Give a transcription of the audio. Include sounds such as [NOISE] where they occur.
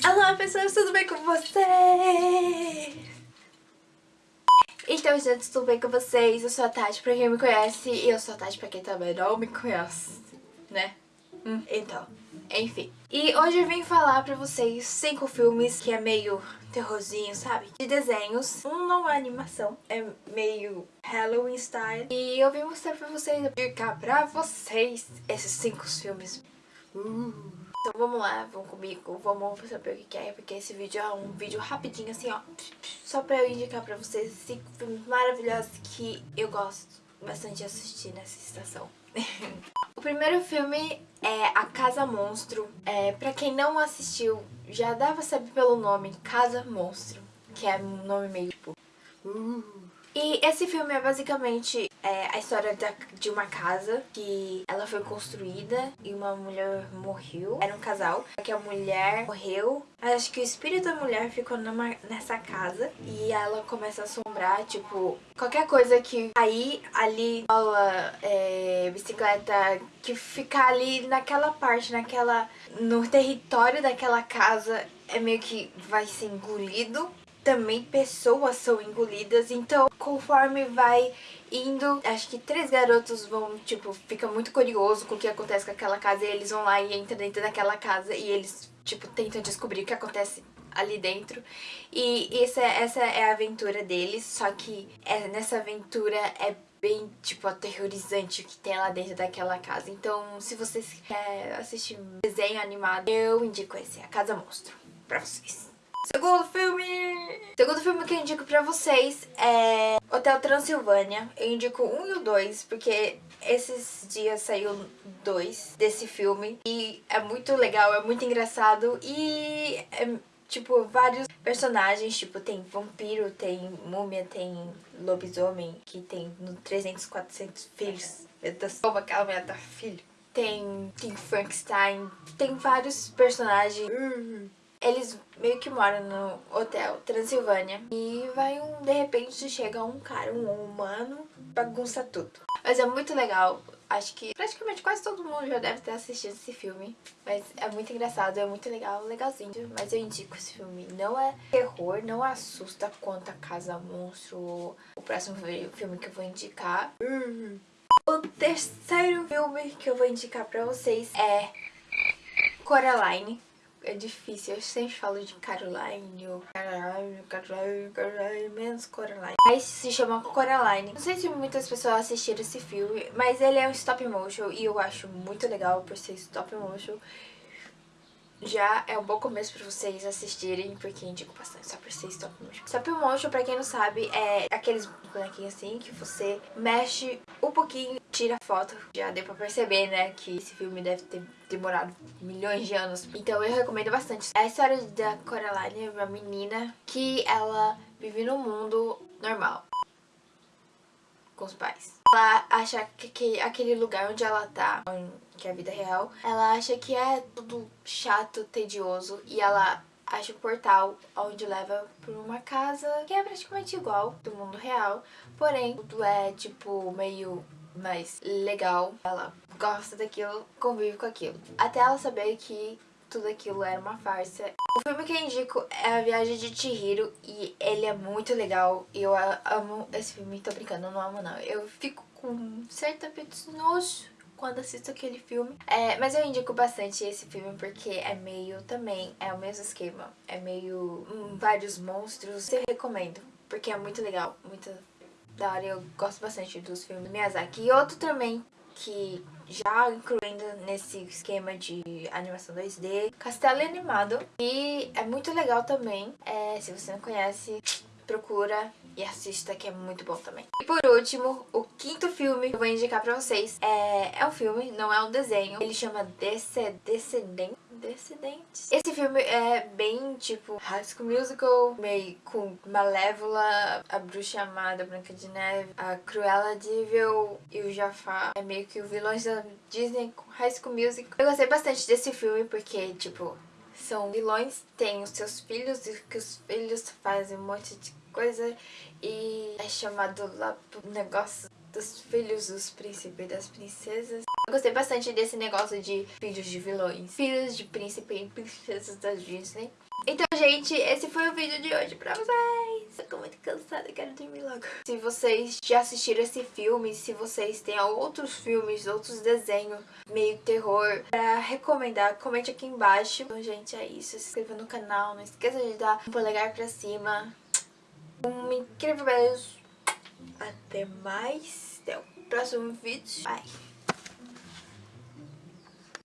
Olá pessoas, tudo bem com vocês? Então gente, tudo bem com vocês? Eu sou a Tati, pra quem me conhece, e eu sou a Tati pra quem também não me conhece, né? Hum, então, enfim. E hoje eu vim falar pra vocês cinco filmes que é meio terrorzinho, sabe? De desenhos. Um não é animação, é meio Halloween style. E eu vim mostrar pra vocês, explicar pra vocês esses cinco filmes. Uh. Então vamos lá, vamos comigo, vamos saber o que é, porque esse vídeo é um vídeo rapidinho assim, ó. Só pra eu indicar pra vocês cinco filmes maravilhosos que eu gosto bastante de assistir nessa estação. [LAUGHS] o primeiro filme é A Casa Monstro. É, pra quem não assistiu, já pra saber pelo nome, Casa Monstro, que é um nome meio tipo... Uh. E esse filme é basicamente é, a história da, de uma casa que ela foi construída e uma mulher morreu. Era um casal, que a mulher morreu. Acho que o espírito da mulher ficou numa, nessa casa e ela começa a assombrar, tipo, qualquer coisa que aí ali, bola, é, bicicleta, que ficar ali naquela parte, naquela, no território daquela casa é meio que vai ser engolido também pessoas são engolidas, então conforme vai indo, acho que três garotos vão, tipo, fica muito curioso com o que acontece com aquela casa e eles vão lá e entram dentro daquela casa e eles, tipo, tentam descobrir o que acontece ali dentro. E essa, essa é a aventura deles, só que é, nessa aventura é bem, tipo, aterrorizante o que tem lá dentro daquela casa. Então, se vocês querem assistir desenho animado, eu indico esse, A Casa Monstro, pra vocês. Segundo filme! Segundo filme que eu indico pra vocês é Hotel Transilvânia. Eu indico um e o dois, porque esses dias saiu dois desse filme. E é muito legal, é muito engraçado e é, tipo, vários personagens, tipo, tem vampiro, tem múmia, tem lobisomem, que tem no 300, 400 filhos. Meu Deus, como aquela mulher tá filho. Tem, tem Frankenstein, tem vários personagens. Uhum eles meio que moram no hotel Transilvânia e vai um, de repente chega um cara, um humano, bagunça tudo. Mas é muito legal, acho que praticamente quase todo mundo já deve ter assistido esse filme, mas é muito engraçado, é muito legal, legalzinho, mas eu indico esse filme. Não é terror, não assusta quanto a Casa Monstro, o próximo filme que eu vou indicar. O terceiro filme que eu vou indicar pra vocês é Coraline é difícil. Eu sempre falo de Caroline, ou Caroline, Caroline, Caroline, menos Coraline. Mas se chama Coraline. Não sei se muitas pessoas assistiram esse filme, mas ele é um stop motion e eu acho muito legal por ser stop motion. Já é um bom começo pra vocês assistirem, porque indico bastante só por ser stop motion. Stop motion, pra quem não sabe, é aqueles bonequinhos assim que você mexe um pouquinho tira foto. Já deu pra perceber, né, que esse filme deve ter demorado milhões de anos. Então eu recomendo bastante. É a história da Coraline, uma menina que ela vive no mundo normal. Com os pais. Ela acha que, que aquele lugar onde ela tá, que é a vida real, ela acha que é tudo chato, tedioso. E ela acha o portal onde leva para uma casa que é praticamente igual do mundo real, porém tudo é tipo meio mais legal. Ela gosta daquilo, convive com aquilo. Até ela saber que tudo aquilo era uma farsa. O filme que eu indico é A Viagem de Chihiro e ele é muito legal. Eu amo esse filme, tô brincando, não amo não. Eu fico com certa nojo quando assisto aquele filme. É, mas eu indico bastante esse filme porque é meio também, é o mesmo esquema. É meio hum, vários monstros. Eu recomendo, porque é muito legal, muito da hora. Eu gosto bastante dos filmes do Miyazaki. E outro também que já incluindo nesse esquema de animação 2D, Castelo Animado. E é muito legal também, é, se você não conhece, procura e assista que é muito bom também. E por último, o quinto filme que eu vou indicar pra vocês é, é um filme, não é um desenho. Ele chama Descendente. Descendentes. Esse filme é bem tipo High School Musical, meio com Malévola, a Bruxa Amada, Branca de Neve, a Cruella de Vil e o Jafar. É meio que o vilões da Disney com High School Musical. Eu gostei bastante desse filme porque, tipo, são vilões, tem os seus filhos e que os filhos fazem um monte de coisa e é chamado lá pro negócio dos filhos dos príncipes e das princesas. Eu gostei bastante desse negócio de filhos de vilões, filhos de príncipe e princesas da Disney. Então, gente, esse foi o vídeo de hoje pra vocês. Eu tô muito cansada, quero dormir logo. Se vocês já assistiram esse filme, se vocês têm outros filmes, outros desenhos meio terror pra recomendar, comente aqui embaixo. Então, gente, é isso. Se inscreva no canal, não esqueça de dar um polegar pra cima. Um incrível beijo. Até mais. Até o próximo vídeo. Bye.